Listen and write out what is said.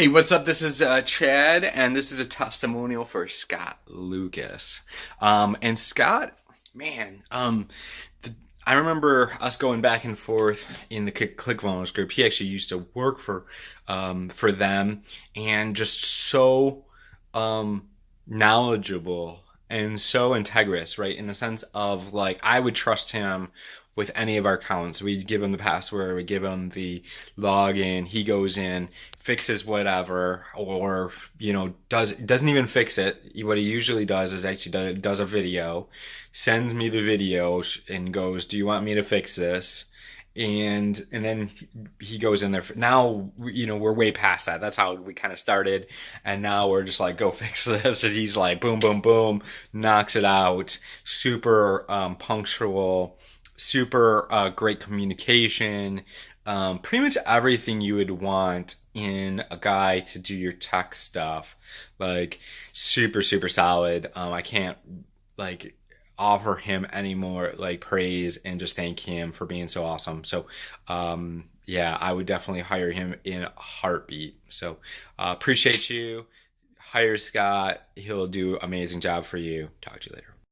Hey, what's up? This is uh, Chad, and this is a testimonial for Scott Lucas. Um, and Scott, man, um, the, I remember us going back and forth in the ClickFunnels group. He actually used to work for um, for them, and just so um, knowledgeable and so integrous, right? In the sense of like, I would trust him with any of our accounts. We give him the password, we give him the login, he goes in, fixes whatever, or, you know, does, doesn't even fix it. What he usually does is actually does, does a video, sends me the video and goes, do you want me to fix this? And and then he goes in there for, now you know we're way past that. That's how we kind of started. And now we're just like go fix this. And he's like boom boom boom knocks it out. Super um, punctual super uh, great communication, um, pretty much everything you would want in a guy to do your tech stuff. Like super, super solid. Um, I can't like offer him any more like praise and just thank him for being so awesome. So, um, yeah, I would definitely hire him in a heartbeat. So, uh, appreciate you. Hire Scott. He'll do amazing job for you. Talk to you later.